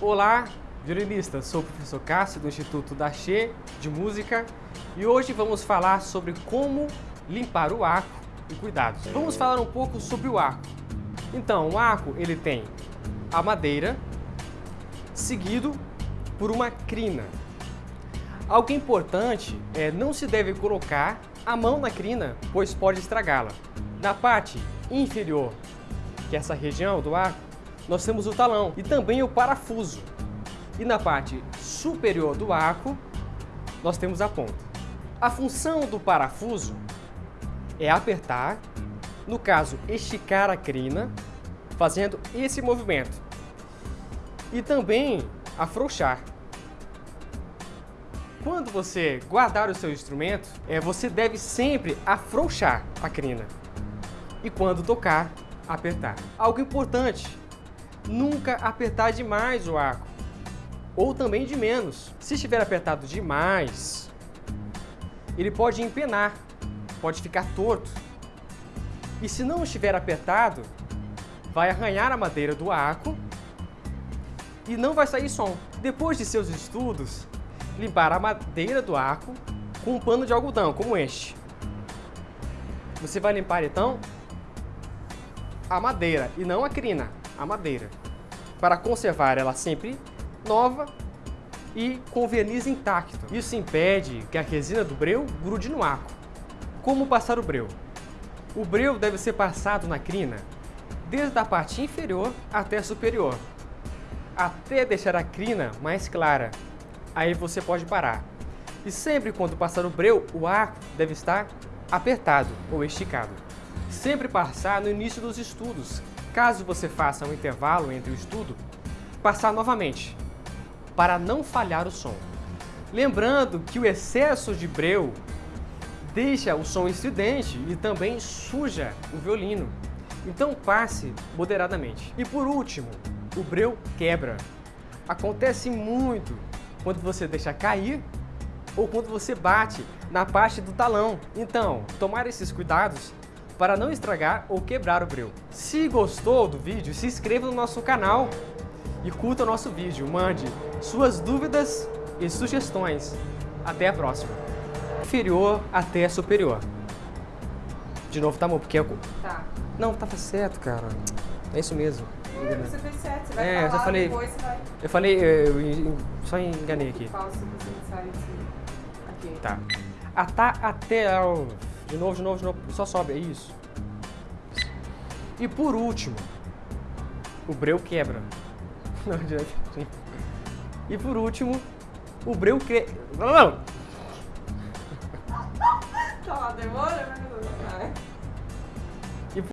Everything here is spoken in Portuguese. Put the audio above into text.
Olá, violinista, sou o professor Cássio do Instituto Daché de Música e hoje vamos falar sobre como limpar o arco e cuidados. Vamos falar um pouco sobre o arco. Então, o arco ele tem a madeira, seguido por uma crina. Algo importante é não se deve colocar a mão na crina, pois pode estragá-la. Na parte inferior, que é essa região do arco, nós temos o talão e também o parafuso. E na parte superior do arco, nós temos a ponta. A função do parafuso é apertar, no caso, esticar a crina, fazendo esse movimento. E também afrouxar. Quando você guardar o seu instrumento, é, você deve sempre afrouxar a crina. E quando tocar, apertar. Algo importante, nunca apertar demais o arco, ou também de menos. Se estiver apertado demais, ele pode empenar, pode ficar torto. E se não estiver apertado, vai arranhar a madeira do arco e não vai sair som. Depois de seus estudos, limpar a madeira do arco com um pano de algodão, como este. Você vai limpar então a madeira e não a crina a madeira, para conservar ela sempre nova e com verniz intacto. Isso impede que a resina do breu grude no arco. Como passar o breu? O breu deve ser passado na crina desde a parte inferior até a superior, até deixar a crina mais clara. Aí você pode parar. E sempre quando passar o breu, o arco deve estar apertado ou esticado. Sempre passar no início dos estudos, Caso você faça um intervalo entre o estudo, passar novamente, para não falhar o som. Lembrando que o excesso de breu deixa o som estridente e também suja o violino. Então passe moderadamente. E por último, o breu quebra. Acontece muito quando você deixa cair ou quando você bate na parte do talão. Então, tomar esses cuidados para não estragar ou quebrar o breu. Se gostou do vídeo, se inscreva no nosso canal e curta o nosso vídeo. Mande suas dúvidas e sugestões. Até a próxima. Inferior até superior. De novo, tá bom? Porque é... Tá. Não, tava certo, cara. É isso mesmo. É, você fez certo. Você vai É, falar, eu falei- depois você vai... Eu falei, eu, eu só enganei aqui. Fala se você sabe se... Aqui. Tá. Até o... De novo, de novo, de novo. Só sobe, é isso. E por último, o breu quebra. Não adianta. E por último, o breu que... Não, não. Tá demora.